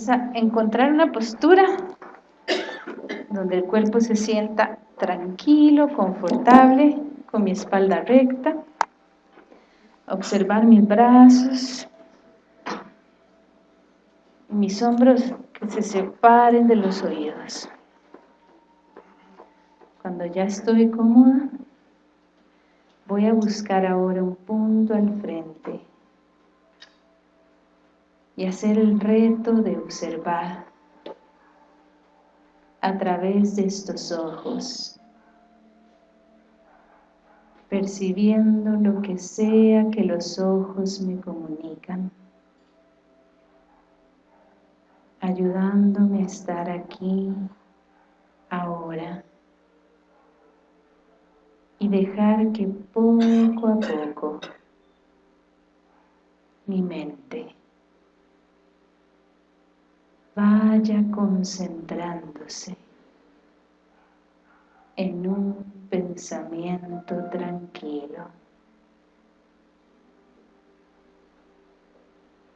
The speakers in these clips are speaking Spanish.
Vamos a encontrar una postura donde el cuerpo se sienta tranquilo, confortable, con mi espalda recta. Observar mis brazos, mis hombros que se separen de los oídos. Cuando ya estoy cómoda, voy a buscar ahora un punto al frente y hacer el reto de observar a través de estos ojos, percibiendo lo que sea que los ojos me comunican, ayudándome a estar aquí, ahora, y dejar que poco a poco mi mente vaya concentrándose en un pensamiento tranquilo.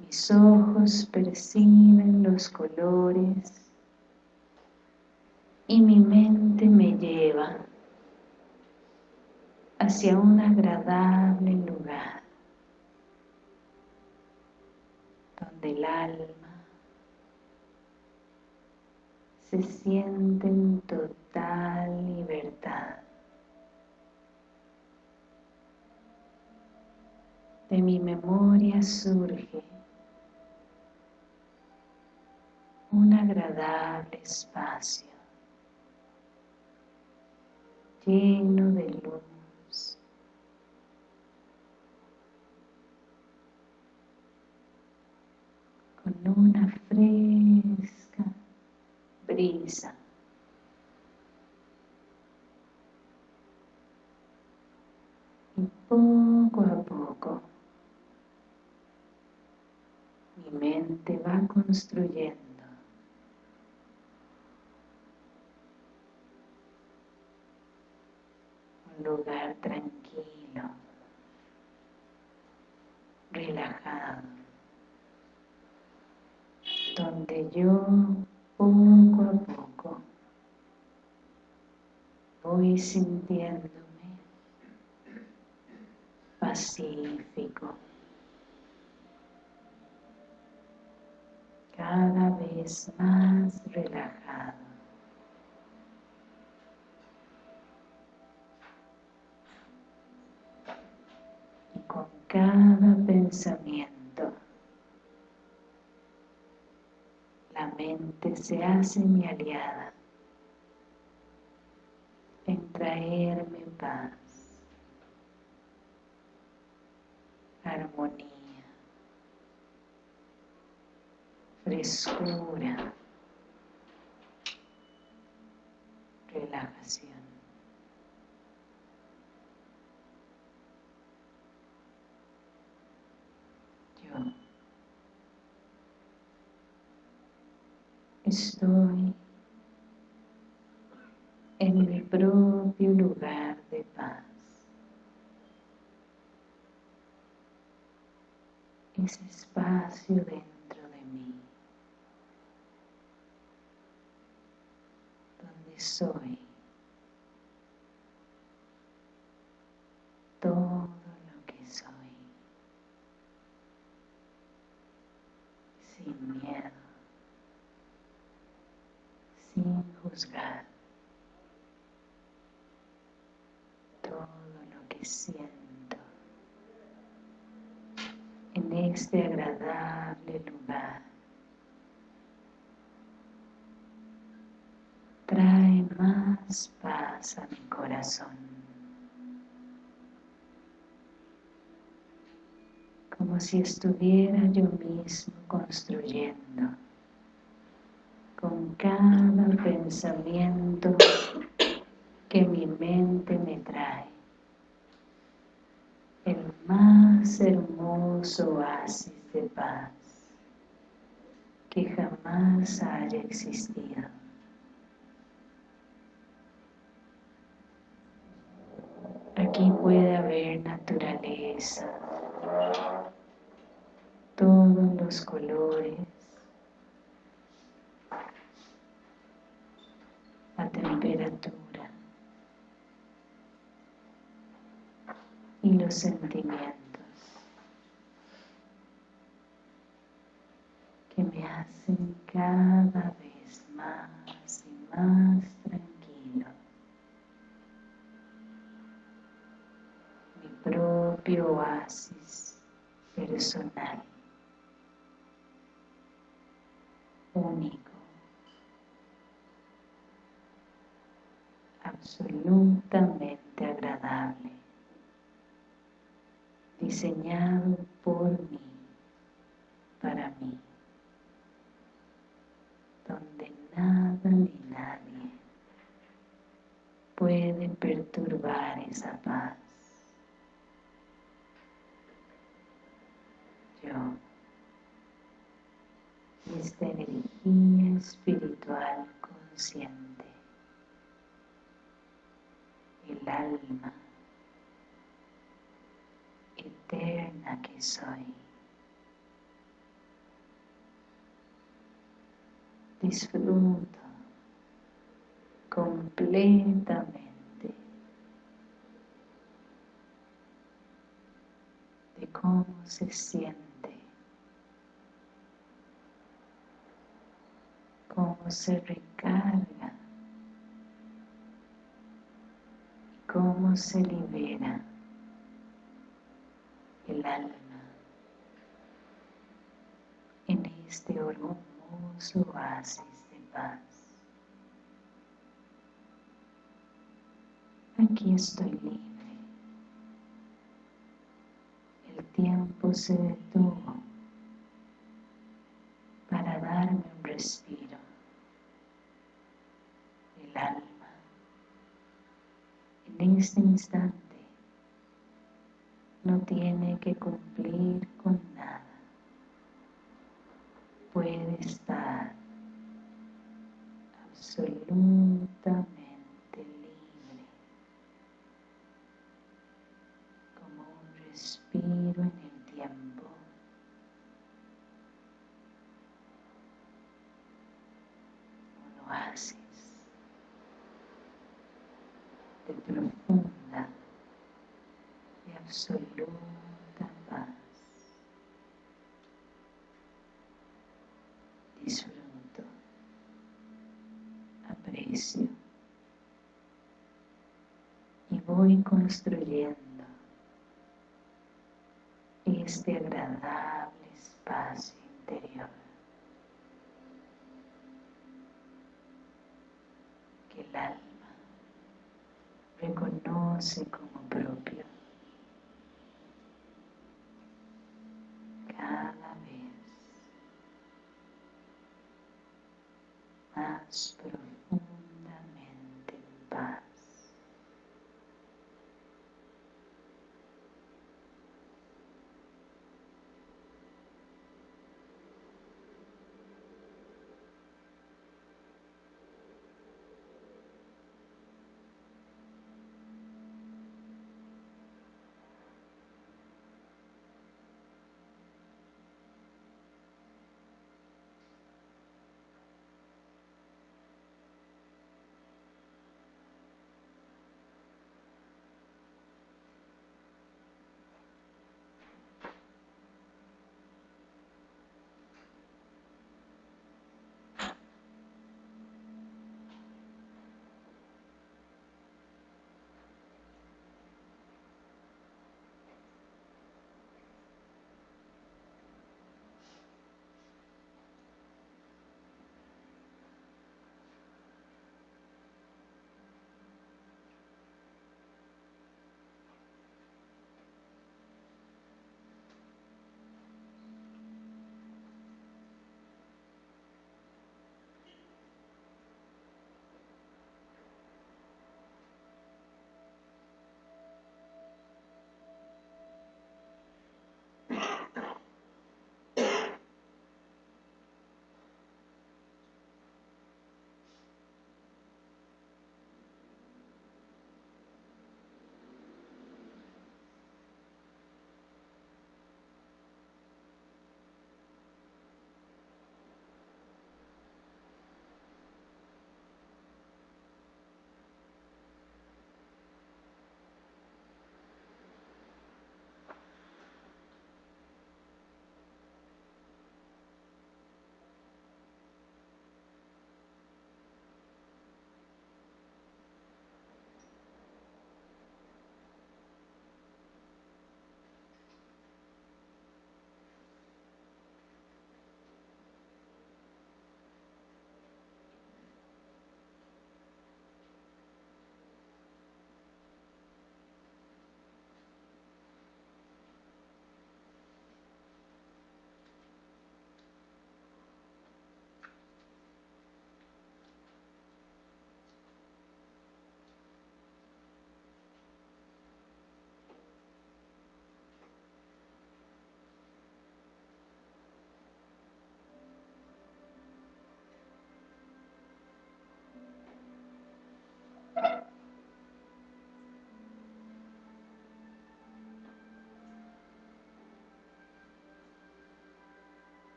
Mis ojos perciben los colores y mi mente me lleva hacia un agradable lugar donde el alma se siente en total libertad. De mi memoria surge un agradable espacio lleno de luz. con una fresca brisa. Y poco a poco mi mente va construyendo un lugar tranquilo, relajado, donde yo poco a poco voy sintiéndome pacífico. Cada vez más relajado. Y con cada pensamiento mente se hace mi aliada en traerme paz, armonía, frescura, relajación. Estoy en mi propio lugar de paz. Ese espacio dentro de mí, donde soy todo lo que soy, sin miedo sin todo lo que siento en este agradable lugar. Trae más paz a mi corazón. Como si estuviera yo mismo construyendo con cada pensamiento que mi mente me trae. El más hermoso oasis de paz que jamás haya existido. Aquí puede haber naturaleza, todos los colores, temperatura y los sentimientos que me hacen cada vez más y más tranquilo. Mi propio oasis personal, único, absolutamente agradable, diseñado por mí, para mí donde nada ni nadie puede perturbar esa paz. Yo, esta energía espiritual consciente, el alma eterna que soy. disfruto completamente de cómo se siente, cómo se recarga cómo se libera el alma en este su oasis de paz. Aquí estoy libre. El tiempo se detuvo para darme un respiro. El alma en este instante. No tiene que cumplir profunda y absoluta paz. disfruto, aprecio y voy construyendo este agradable espacio interior que el alma reconoce como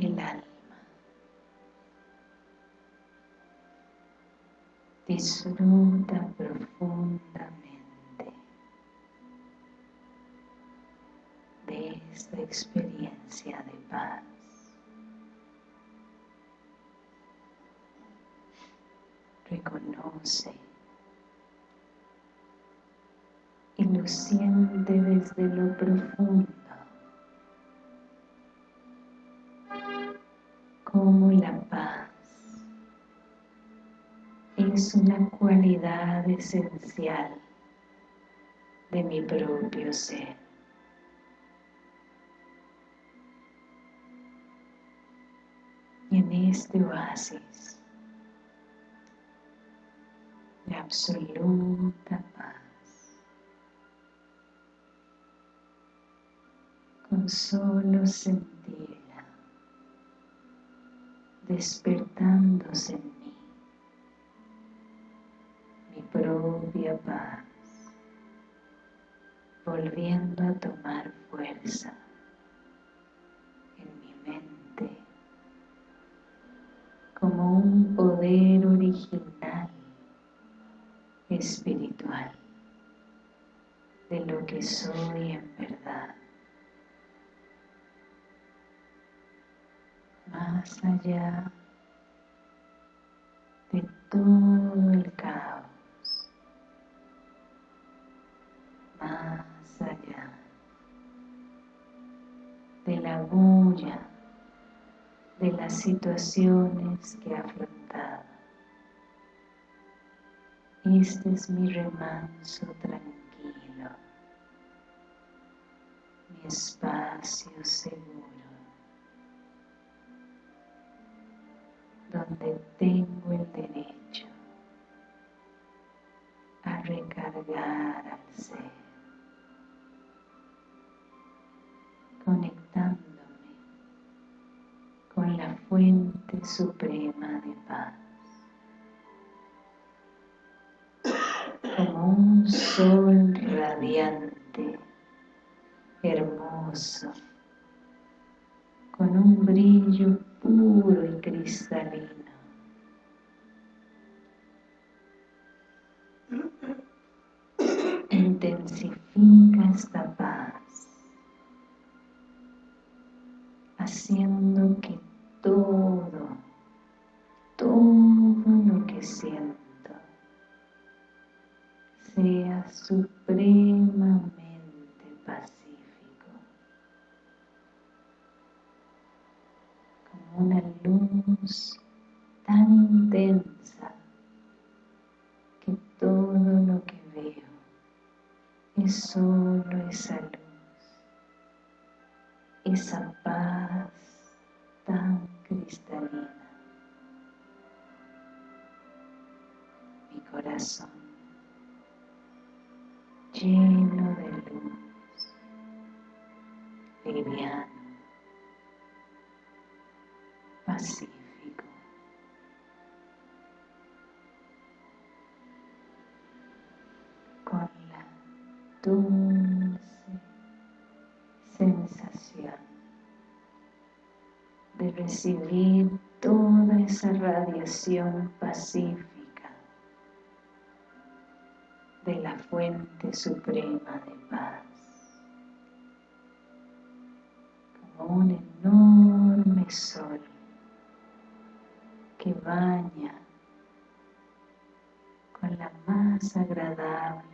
el alma. Disfruta profundamente de esta experiencia de paz. Reconoce y lo siente desde lo profundo como la paz es una cualidad esencial de mi propio ser. En este oasis de absoluta paz, con solo sentirla despertándose en mí, mi propia paz, volviendo a tomar fuerza en mi mente como un poder original espiritual de lo que soy en verdad. Más allá de todo el caos, más allá de la bulla de las situaciones que he afrontado. Este es mi remanso tranquilo, mi espacio seguro, donde tengo el derecho a recargar al ser, conectando con la fuente suprema de paz. Como un sol radiante, hermoso, con un brillo puro y cristalino. Intensifica esta paz haciendo que todo, todo lo que siento sea supremamente pacífico, como una luz tan intensa que todo lo que veo es solo esa luz esa paz tan cristalina. Mi corazón lleno de luz, liviano, pacífico. Recibir toda esa radiación pacífica de la fuente suprema de paz. Como un enorme sol que baña con la más agradable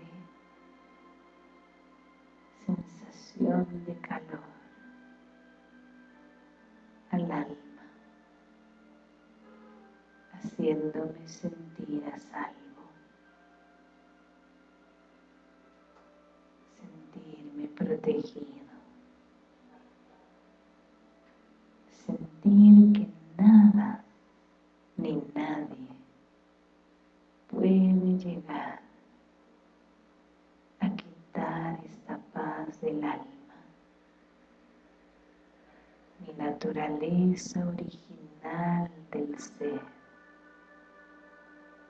sensación de calor al alma, haciéndome sentir a salvo, sentirme protegido, sentir que nada ni nadie puede llegar a quitar esta paz del alma. Mi naturaleza original del ser,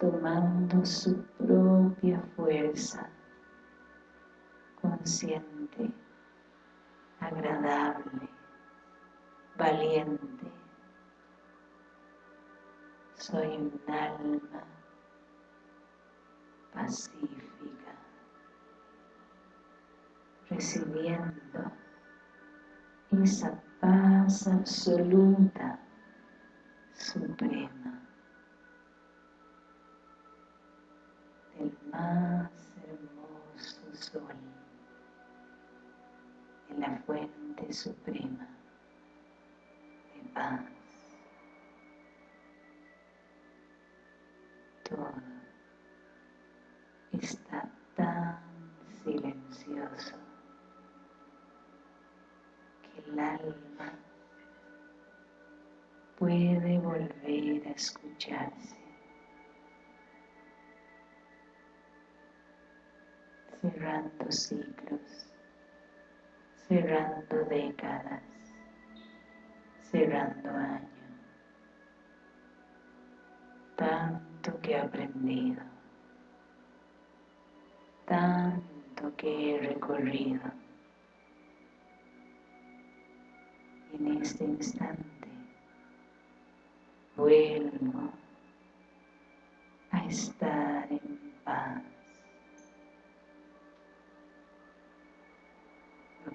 tomando su propia fuerza, consciente, agradable, valiente, Soy un alma pacífica, recibiendo esa paz absoluta, suprema, más hermoso sol, de la fuente suprema de paz. Todo está tan silencioso que el alma puede volver a escucharse. Cerrando ciclos, cerrando décadas, cerrando años. Tanto que he aprendido, tanto que he recorrido. En este instante vuelvo a estar en paz.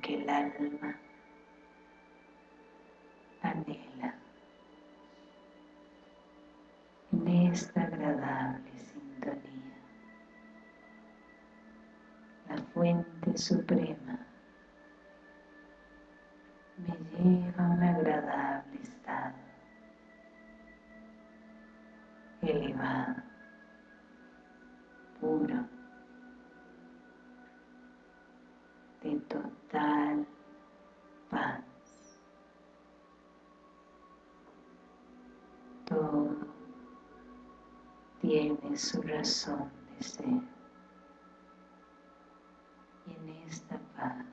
Que el alma anhela en esta agradable sintonía. La fuente suprema su razón de ser. Y en esta paz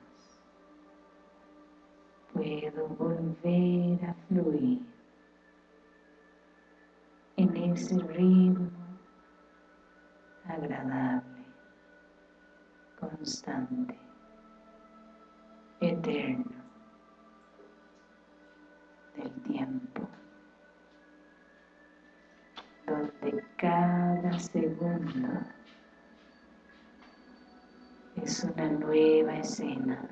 puedo volver a fluir en ese ritmo agradable, constante, eterno cada segundo es una nueva escena.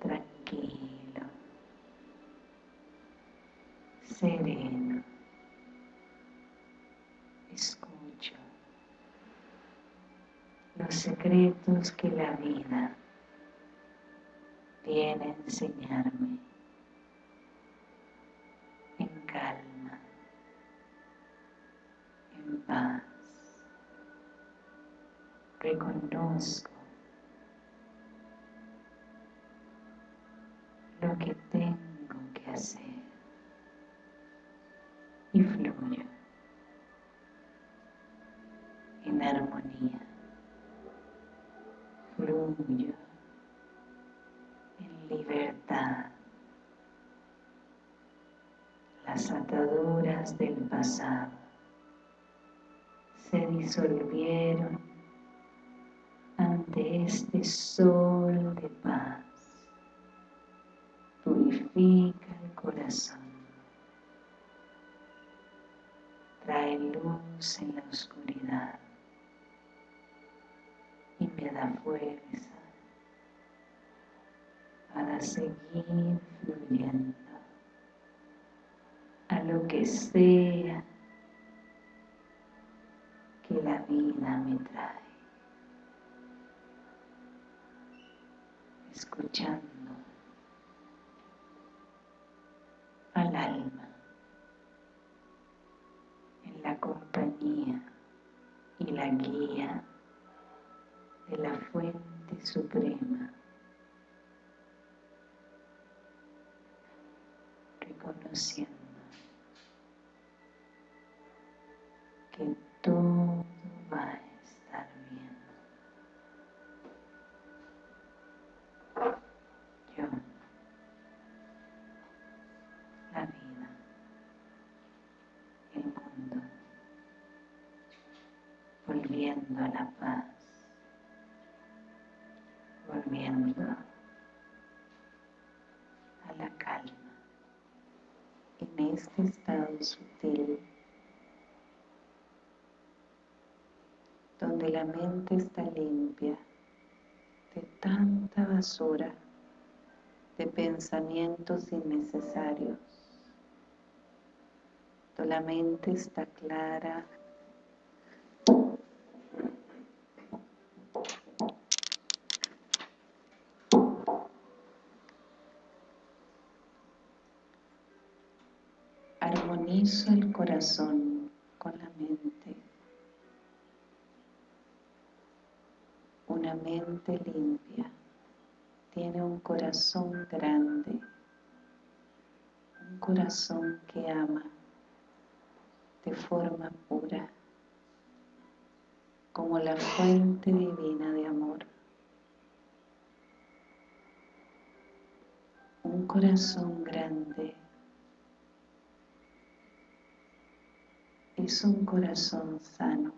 Tranquilo, sereno, escucho los secretos que la vida viene a enseñarme Reconozco lo que tengo que hacer. Y fluyo en armonía, fluyo en libertad. Las ataduras del pasado se disolvieron este sol de paz purifica el corazón, trae luz en la oscuridad y me da fuerza para seguir fluyendo a lo que sea que la vida me trae, escuchando al alma en la compañía y la guía de la fuente suprema. Reconociendo que estado sutil, donde la mente está limpia de tanta basura, de pensamientos innecesarios, donde la mente está clara, armonizo el corazón con la mente. Una mente limpia tiene un corazón grande, un corazón que ama de forma pura, como la fuente divina de amor. Un corazón grande es un corazón sano,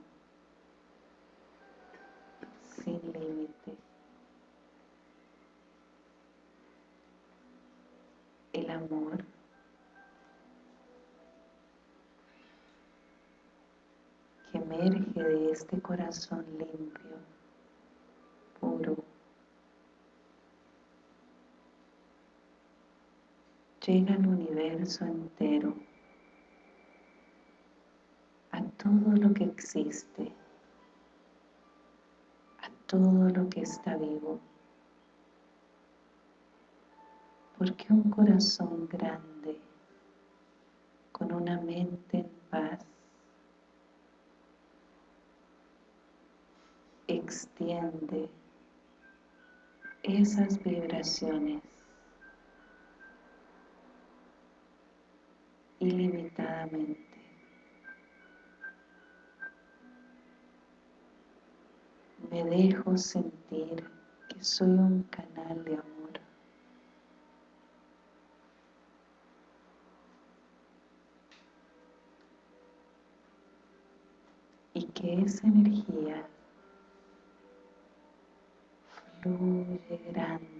sin límite. El amor que emerge de este corazón limpio, puro, llega al universo entero todo lo que existe, a todo lo que está vivo. Porque un corazón grande, con una mente en paz, extiende esas vibraciones ilimitadamente. Me dejo sentir que soy un canal de amor. Y que esa energía fluye grande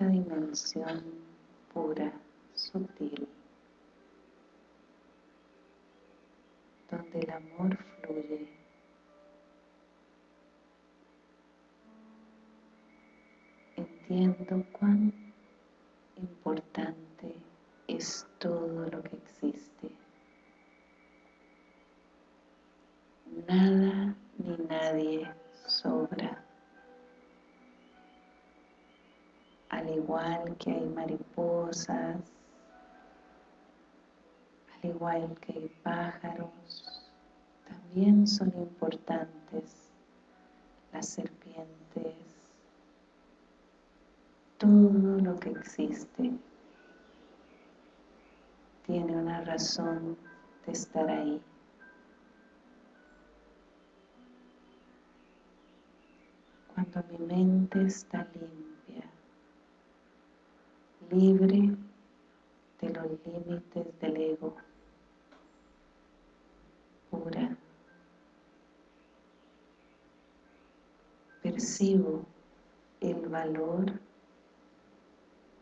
esta dimensión pura, sutil, donde el amor fluye. Entiendo cuán importante es al igual que pájaros, también son importantes las serpientes, todo lo que existe tiene una razón de estar ahí. Cuando mi mente está limpia, libre de los límites del ego, Percibo el valor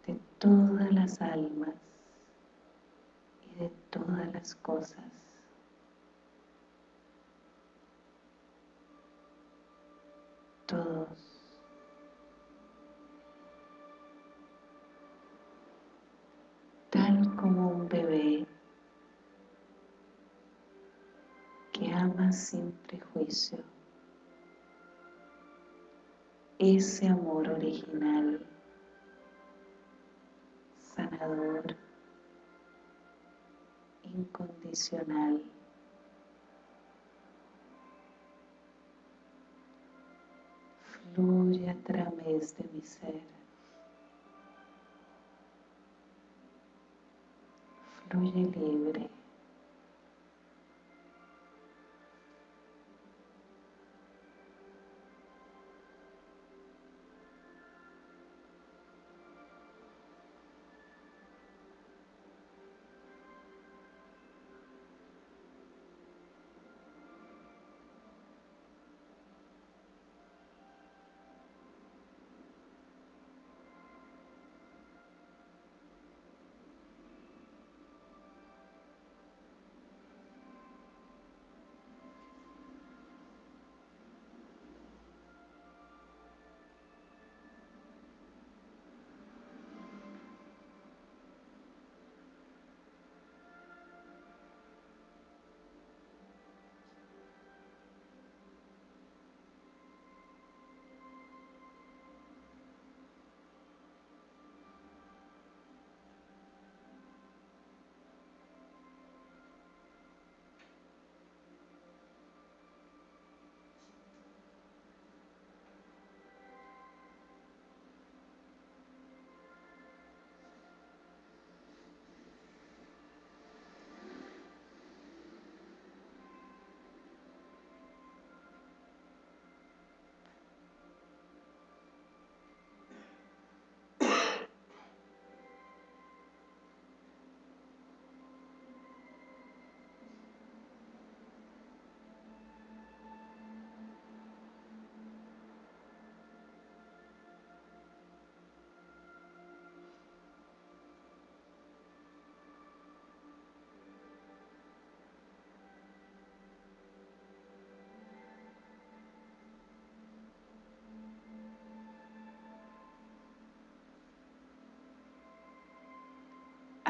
de todas las almas y de todas las cosas. Ama sin prejuicio. Ese amor original sanador, incondicional. Fluye a través de mi ser. Fluye libre.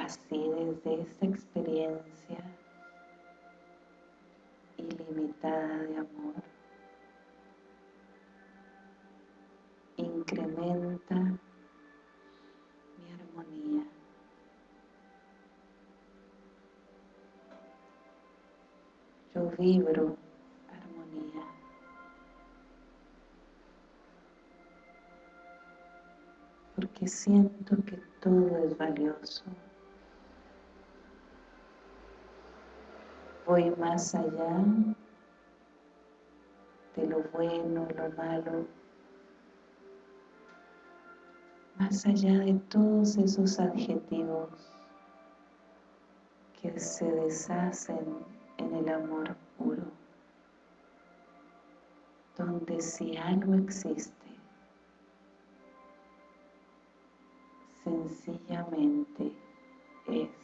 Así desde esta experiencia ilimitada de amor, incrementa mi armonía. Yo vibro armonía. Porque siento que todo es valioso. Voy más allá de lo bueno, lo malo, más allá de todos esos adjetivos que se deshacen en el amor puro, donde si algo existe, sencillamente es.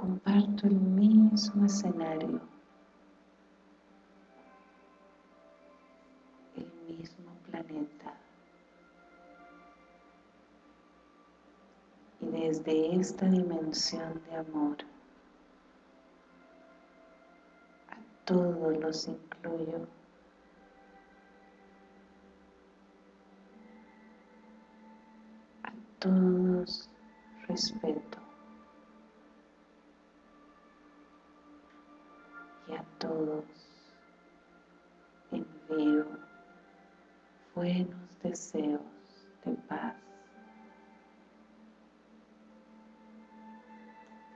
Comparto el mismo escenario, el mismo planeta. Y desde esta dimensión de amor, a todos los incluyo. todos respeto todos envío buenos deseos de paz,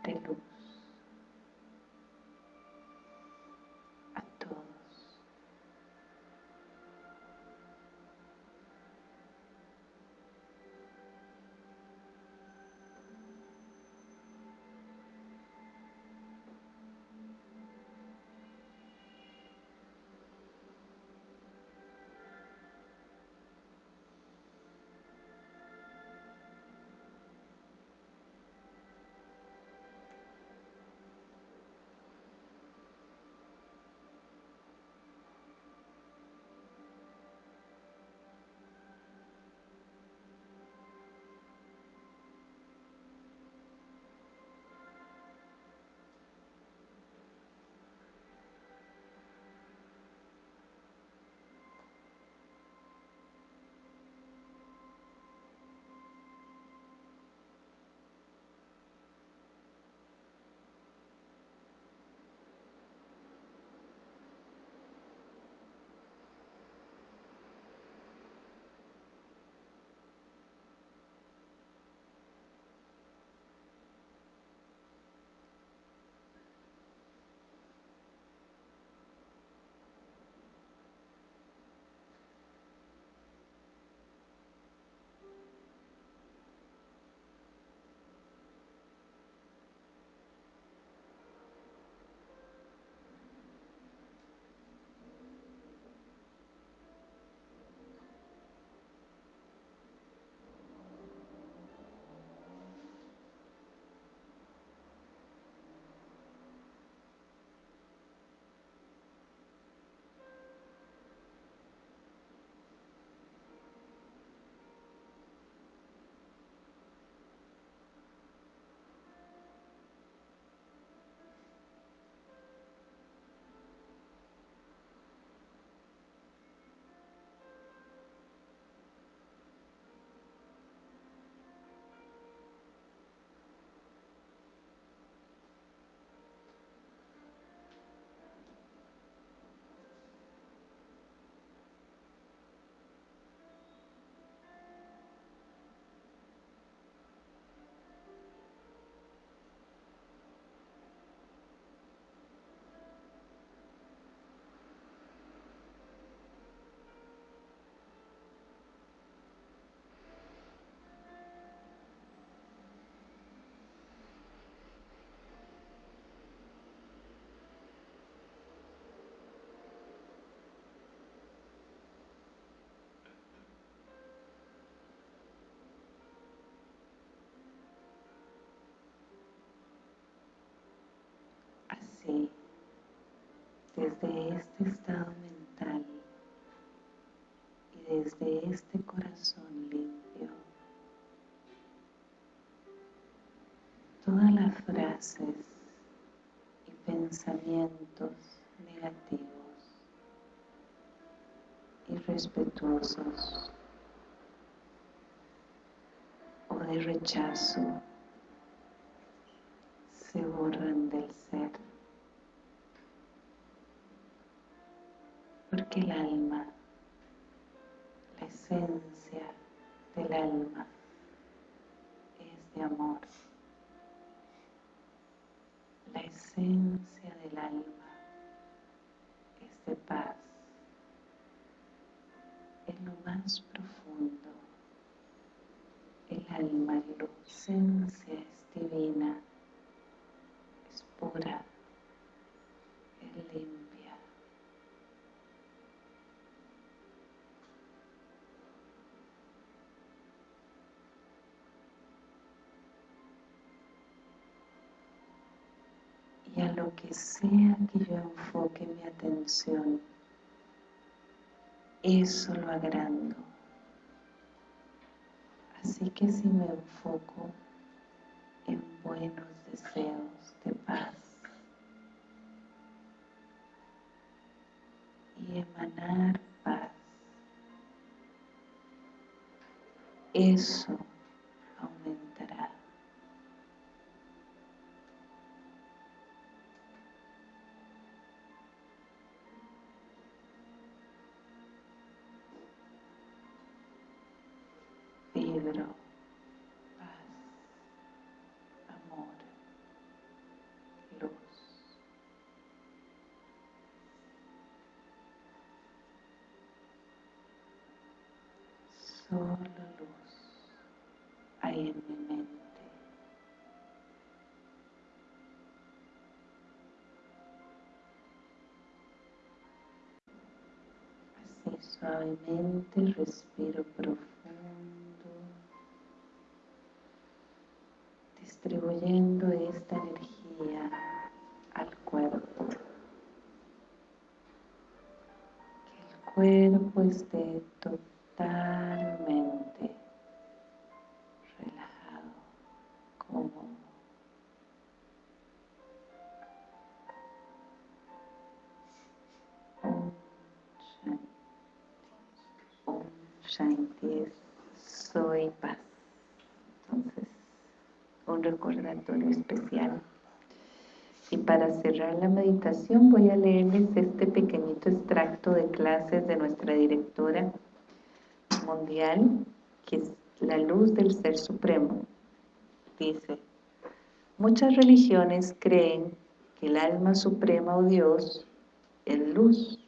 de luz. Desde este estado mental y desde este corazón limpio, todas las frases y pensamientos negativos irrespetuosos o de rechazo se borran del ser. El alma, la esencia del alma es de amor. Lo que sea que yo enfoque mi atención, eso lo agrando. Así que si me enfoco en buenos deseos, de paz y emanar paz. Eso Suavemente respiro profundo, distribuyendo especial. Y para cerrar la meditación voy a leerles este pequeñito extracto de clases de nuestra directora mundial, que es la luz del Ser Supremo. Dice, muchas religiones creen que el alma suprema o Dios es luz.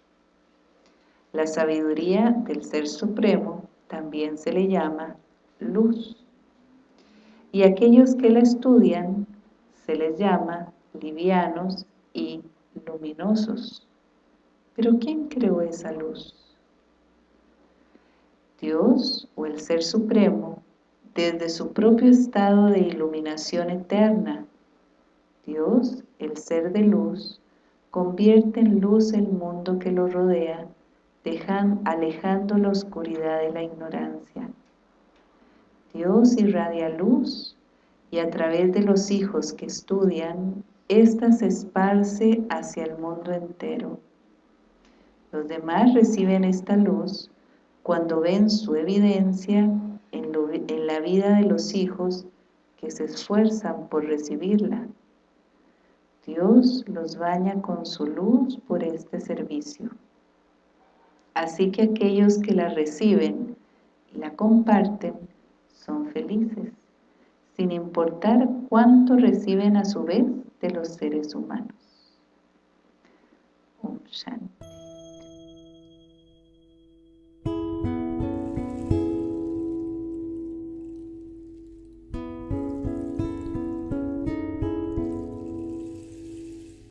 La sabiduría del Ser Supremo también se le llama luz. Y aquellos que la estudian se les llama livianos y luminosos. Pero ¿quién creó esa luz? Dios o el Ser Supremo, desde su propio estado de iluminación eterna. Dios, el Ser de luz, convierte en luz el mundo que lo rodea, alejando la oscuridad de la ignorancia. Dios irradia luz y a través de los hijos que estudian, ésta se esparce hacia el mundo entero. Los demás reciben esta luz cuando ven su evidencia en, la vida de los hijos que se esfuerzan por recibirla. Dios los baña con su luz por este servicio. Así que aquellos que la reciben y la comparten son felices, sin importar cuánto reciben a su vez de los seres humanos. Om Shanti.